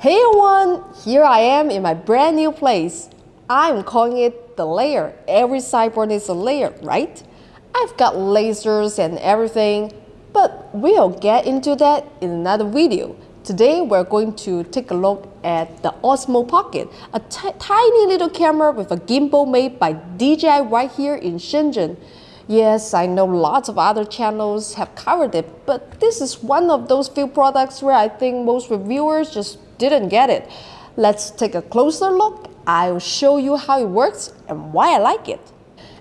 Hey everyone, here I am in my brand new place. I'm calling it the layer. Every cyborg needs a layer, right? I've got lasers and everything, but we'll get into that in another video. Today we're going to take a look at the Osmo Pocket, a tiny little camera with a gimbal made by DJI right here in Shenzhen. Yes, I know lots of other channels have covered it, but this is one of those few products where I think most reviewers just didn't get it. Let's take a closer look. I'll show you how it works and why I like it.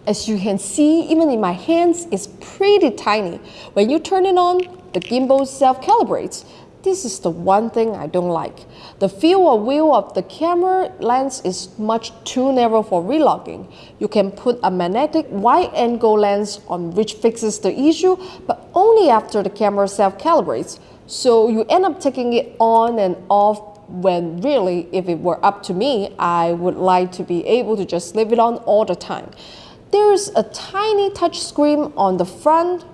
As you can see, even in my hands, it's pretty tiny. When you turn it on, the gimbal self-calibrates. This is the one thing I don't like. The field of view of the camera lens is much too narrow for vlogging. You can put a magnetic wide-angle lens on which fixes the issue, but only after the camera self-calibrates. So you end up taking it on and off when really, if it were up to me, I would like to be able to just leave it on all the time. There's a tiny touch screen on the front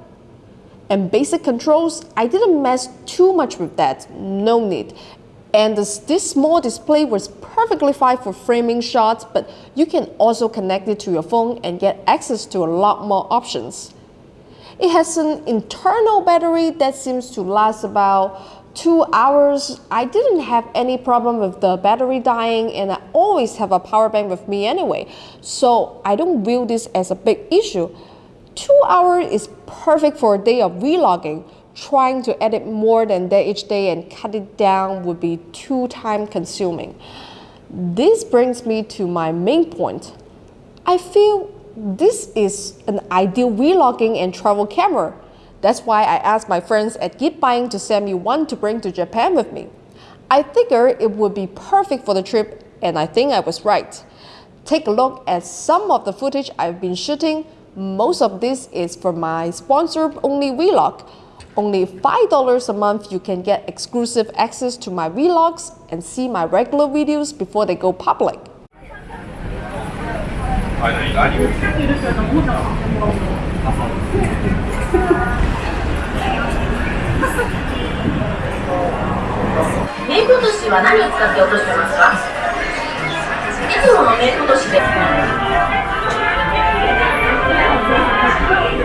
and basic controls. I didn't mess too much with that, no need. And this, small display was perfectly fine for framing shots, but you can also connect it to your phone and get access to a lot more options. It has an internal battery that seems to last about two hours, I didn't have any problem with the battery dying and I always have a power bank with me anyway. So I don't view this as a big issue. Two hours is perfect for a day of vlogging. Trying to edit more than that each day and cut it down would be too time consuming. This brings me to my main point. I feel this is an ideal vlogging and travel camera. That's why I asked my friends at Geekbuying to send me one to bring to Japan with me. I figured it would be perfect for the trip and I think I was right. Take a look at some of the footage I've been shooting. Most of this is for my sponsor-only vlog. Only $5 a month you can get exclusive access to my vlogs and see my regular videos before they go public.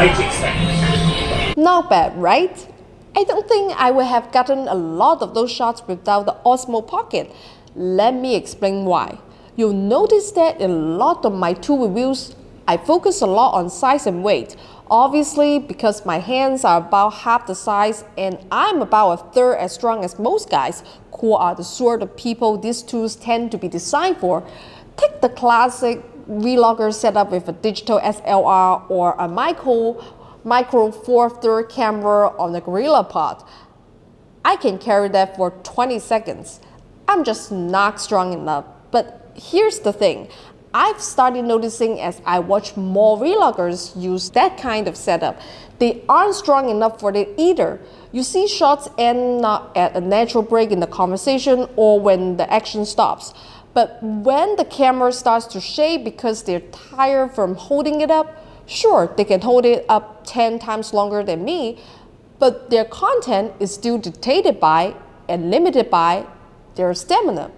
Okay. Not bad, right? I don't think I would have gotten a lot of those shots without the Osmo Pocket. Let me explain why. You'll notice that in a lot of my tool reviews, I focus a lot on size and weight. Obviously, because my hands are about half the size and I'm about a third as strong as most guys, who are the sort of people these tools tend to be designed for. Take the classic vlogger set up with a digital SLR or a micro, micro four third camera on the GorillaPod. I can carry that for 20 seconds. I'm just not strong enough. But here's the thing. I've started noticing as I watch more vloggers use that kind of setup. They aren't strong enough for it either. You see shots end at a natural break in the conversation or when the action stops. But when the camera starts to shake because they're tired from holding it up, sure, they can hold it up 10 times longer than me, but their content is still dictated by and limited by their stamina.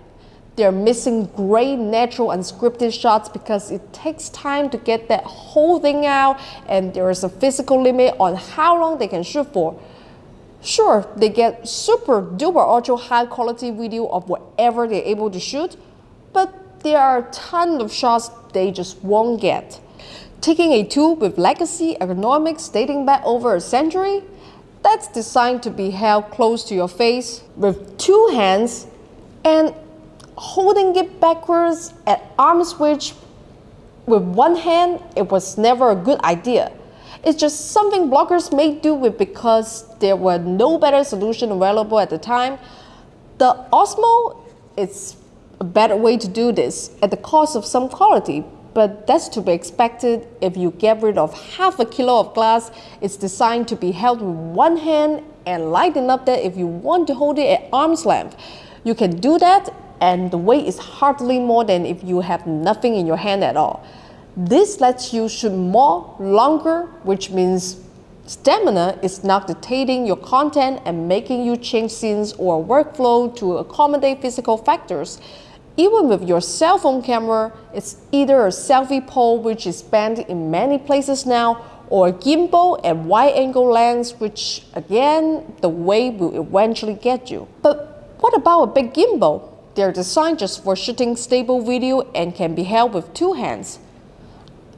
They're missing great natural unscripted shots because it takes time to get that whole thing out and there is a physical limit on how long they can shoot for. Sure, they get super duper ultra high quality video of whatever they're able to shoot, but there are a ton of shots they just won't get. Taking a tool with legacy ergonomics dating back over a century, that's designed to be held close to your face with two hands and holding it backwards at arm's reach with one hand, it was never a good idea. It's just something bloggers may do with because there were no better solution available at the time. The Osmo, it's a better way to do this at the cost of some quality, but that's to be expected if you get rid of half a kilo of glass. It's designed to be held with one hand and light enough that if you want to hold it at arm's length, you can do that and the weight is hardly more than if you have nothing in your hand at all. This lets you shoot more longer, which means stamina is not dictating your content and making you change scenes or workflow to accommodate physical factors. Even with your cell phone camera, it's either a selfie pole which is banned in many places now or a gimbal and wide angle lens which again, the weight will eventually get you. But what about a big gimbal? They're designed just for shooting stable video and can be held with two hands.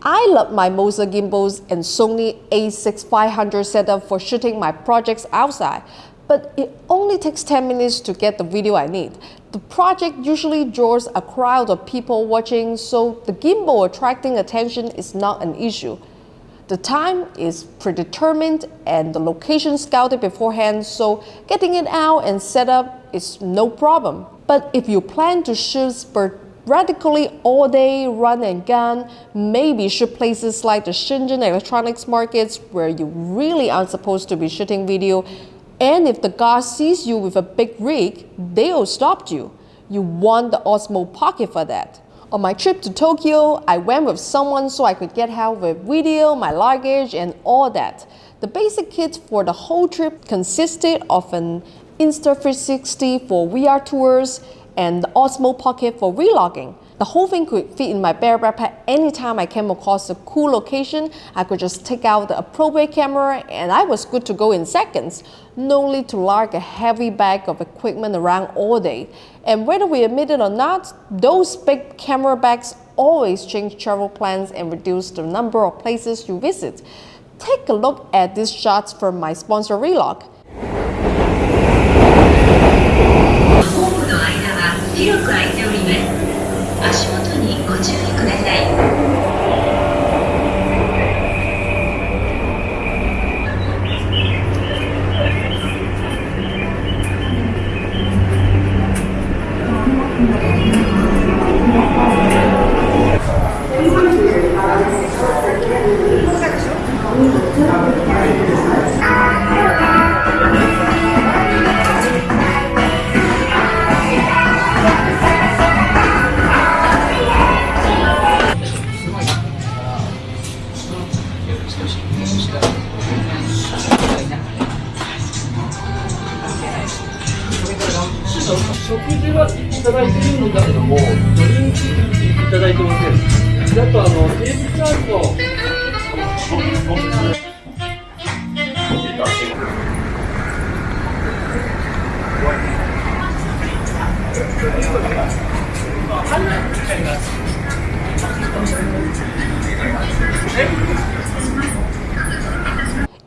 I love my Moza gimbals and Sony a6500 setup for shooting my projects outside, but it only takes 10 minutes to get the video I need. The project usually draws a crowd of people watching, so the gimbal attracting attention is not an issue. The time is predetermined and the location scouted beforehand, so getting it out and set up is no problem. But if you plan to shoot radically all day run and gun, maybe shoot places like the Shenzhen electronics markets where you really aren't supposed to be shooting video. And if the guard sees you with a big rig, they'll stop you. You want the Osmo Pocket for that. On my trip to Tokyo, I went with someone so I could get help with video, my luggage, and all that. The basic kit for the whole trip consisted of an Insta360 for VR tours, and the Osmo Pocket for vlogging. The whole thing could fit in my bare backpack anytime I came across a cool location. I could just take out the appropriate camera and I was good to go in seconds. No need to lug a heavy bag of equipment around all day. And whether we admit it or not, those big camera bags always change travel plans and reduce the number of places you visit. Take a look at these shots from my sponsor Vlog. 広く開いております。足元。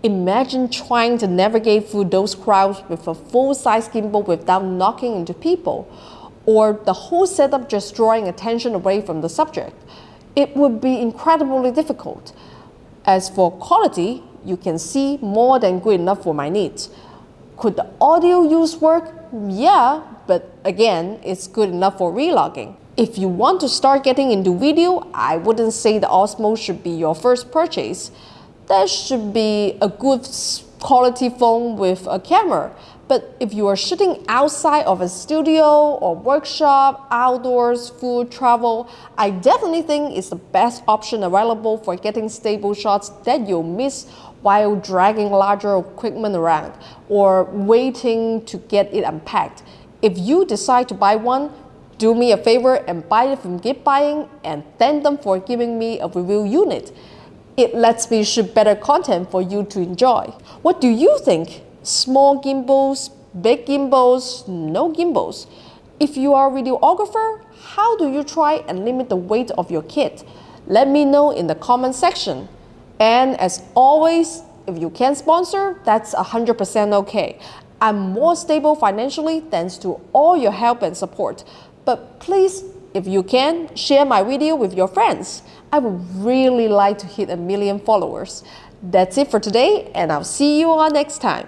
Imagine trying to navigate through those crowds with a full-size gimbal without knocking into people, or the whole setup just drawing attention away from the subject. It would be incredibly difficult. As for quality, you can see more than good enough for my needs. Could the audio use work? Yeah, but again, it's good enough for vlogging. If you want to start getting into video, I wouldn't say the Osmo should be your first purchase. That should be a good quality phone with a camera. But if you are shooting outside of a studio or workshop, outdoors, food, travel, I definitely think it's the best option available for getting stable shots that you'll miss while dragging larger equipment around or waiting to get it unpacked. If you decide to buy one, do me a favor and buy it from Geekbuying and thank them for giving me a review unit. It lets me shoot better content for you to enjoy. What do you think? Small gimbals, big gimbals, no gimbals? If you are a videographer, how do you try and limit the weight of your kit? Let me know in the comment section. And as always, if you can sponsor, that's 100% okay. I'm more stable financially thanks to all your help and support. But please, if you can, share my video with your friends. I would really like to hit a million followers. That's it for today, and I'll see you all next time.